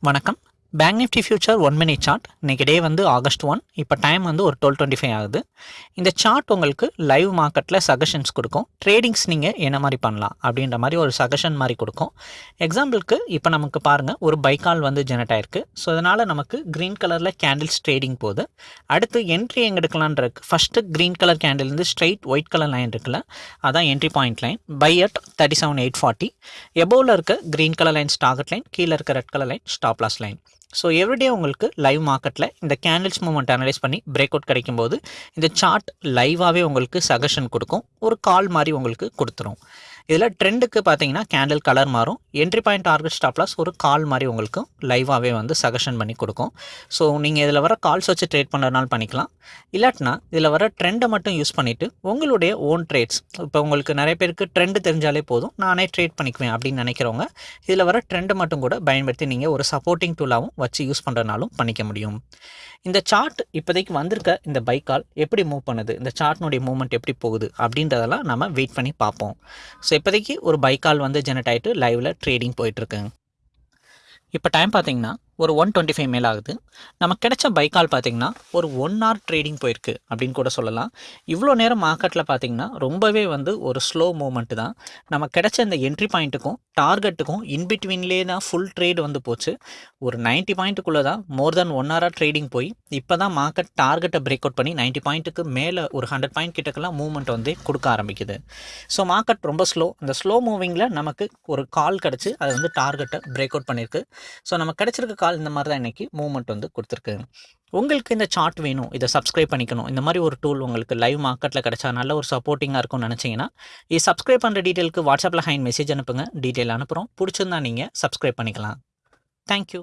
வணக்கம். Bank nifty future one minute chart இன்றைக்கி day வந்து ஆகஸ்ட் ஒன் இப்போ டைம் வந்து ஒரு டுவெல் டுவெண்ட்டி ஃபைவ் ஆகுது. இந்த சார்ட் உங்களுக்கு லைவ் மார்க்கெட்டில் சஜஷன்ஸ் கொடுக்கும். ட்ரேடிங்ஸ் நீங்கள் என்ன மாதிரி பண்ணலாம் அப்படின்ற மாதிரி ஒரு சஜஷன் மாதிரி கொடுக்கும். எக்ஸாம்பிளுக்கு இப்போ நமக்கு பாருங்கள் ஒரு பைக்கால் வந்து ஜெனரேட் ஆயிருக்கு. ஸோ அதனால் நமக்கு க்ரீன் கலரில் கேண்டில்ஸ் ட்ரேடிங் போகுது. அடுத்து என்ட்ரி எங்கே எடுக்கலான் இருக்கு. ஃபஸ்ட்டு க்ரீன் கலர் கேண்டில்லேருந்து ஸ்ட்ரைட் ஒயிட் கலர் லைன் இருக்குல்ல அதான் entry point line buy at thirty seven eight forty எபோவில் இருக்க green colour line target line கீழே இருக்க red colour line stop loss line so everyday உங்களுக்கு லைவ் மார்க்கெட்டில் இந்த கேண்டில்ஸ் மூமெண்ட் அனலைஸ் பண்ணி பிரேக் அவுட் கிடைக்கும்போது இந்த சார்ட் லைவாகவே உங்களுக்கு சஜஷன் கொடுக்கும். ஒரு கால் மாதிரி உங்களுக்கு கொடுத்துரும். இதில் ட்ரெண்டுக்கு பார்த்தீங்கன்னா கேண்டில் கலர் மாறும். Entry point target stop loss ஒரு கால் மாதிரி உங்களுக்கு லைவாகவே வந்து சஜஷன் பண்ணி கொடுக்கும். ஸோ நீங்கள் இதில் வர கால்ஸ் வச்சு ட்ரேட் பண்ணுறதுனால பண்ணிக்கலாம். இல்லாட்டினா இதில் வர ட்ரெண்டை மட்டும் யூஸ் பண்ணிவிட்டு உங்களுடைய ஓன் ட்ரேட்ஸ் இப்போ உங்களுக்கு நிறைய பேருக்கு ட்ரெண்டு தெரிஞ்சாலே போதும். நானே ட்ரேட் பண்ணிக்குவேன் அப்படின்னு நினைக்கிறவங்க இதில் வர ட்ரெண்டை மட்டும் கூட பயன்படுத்தி நீங்கள் ஒரு சப்போர்ட்டிங் டூலாகவும் வச்சு யூஸ் பண்ணுறதுனாலும் பண்ணிக்க முடியும். இந்த சார்ட் இப்போதைக்கு வந்திருக்க இந்த பைக்கால் எப்படி மூவ் பண்ணுது? இந்த சார்ட்னுடைய மூவ்மெண்ட் எப்படி போகுது? அப்படின்றதெல்லாம் நம்ம வெயிட் பண்ணி பார்ப்போம். ஸோ இப்போதைக்கு ஒரு பைக்கால் வந்து ஜெனரேட் ஆகிட்டு லைவில் ட்ரேடிங் போயிட்டுருக்குங்க. இப்போ டைம் பார்த்தீங்கன்னா ஒரு ஒன் டுவெண்ட்டி ஃபைவ் மேல் ஆகுது. நமக்கு கிடைச்ச பைக்கால் பார்த்தீங்கன்னா ஒரு ஒன் ஹவர் ட்ரேடிங் போயிருக்கு அப்படின்னு கூட சொல்லலாம். இவ்வளோ நேரம் மார்க்கெட்டில் பார்த்தீங்கன்னா ரொம்பவே வந்து ஒரு ஸ்லோ மூமெண்ட்டு தான். நமக்கு கிடைச்ச இந்த என்ட்ரி பாயிண்ட்டுக்கும் டார்கெட்டுக்கும் இன்பிட்வீன்லேயே தான் ஃபுல் ட்ரேட் வந்து போச்சு. ஒரு நைன்ட்டி பாயிண்ட்டுக்குள்ளே தான் மோர் தென் ஒன் ஹவராக ட்ரேடிங் போய் இப்போ தான் மார்க்கெட் டார்கெட்டை பிரேக் அவுட் பண்ணி நைன்ட்டி பாயிண்ட்டுக்கு மேலே ஒரு ஹண்ட்ரட் பாயிண்ட் கிட்டக்கெல்லாம் மூவ்மெண்ட் வந்து கொடுக்க ஆரம்பிக்குது. ஸோ மார்க்கெட் ரொம்ப ஸ்லோ அந்த ஸ்லோ மூவிங்கில் நமக்கு ஒரு கால் கிடச்சி அது வந்து டார்கெட்டை பிரேக் அவுட் பண்ணியிருக்கு ஸோ நமக்கு கிடச்சிருக்க கால் இந்த மாதிரி தான் இன்றைக்கி மூவ்மெண்ட் வந்து கொடுத்துருக்கு. உங்களுக்கு இந்த சார்ட் வேணும் இதை சப்ஸ்கிரைப் பண்ணிக்கணும். இந்த மாதிரி ஒரு டூல் உங்களுக்கு லைவ் மார்க்கெட்டில் கிடச்சா நல்ல ஒரு சப்போர்ட்டிங்காக இருக்கும்னு நினச்சிங்கன்னா இது சப்ஸ்கிரைப் பண்ணுற டீட்டெயிலுக்கு வாட்ஸ்அப்பில் ஹைன் மெசேஜ் அனுப்புங்க. டீட்டெயில் அனுப்புகிறோம் பிடிச்சிருந்தா நீங்கள் சப்ஸ்கிரைப் பண்ணிக்கலாம். தேங்க்யூ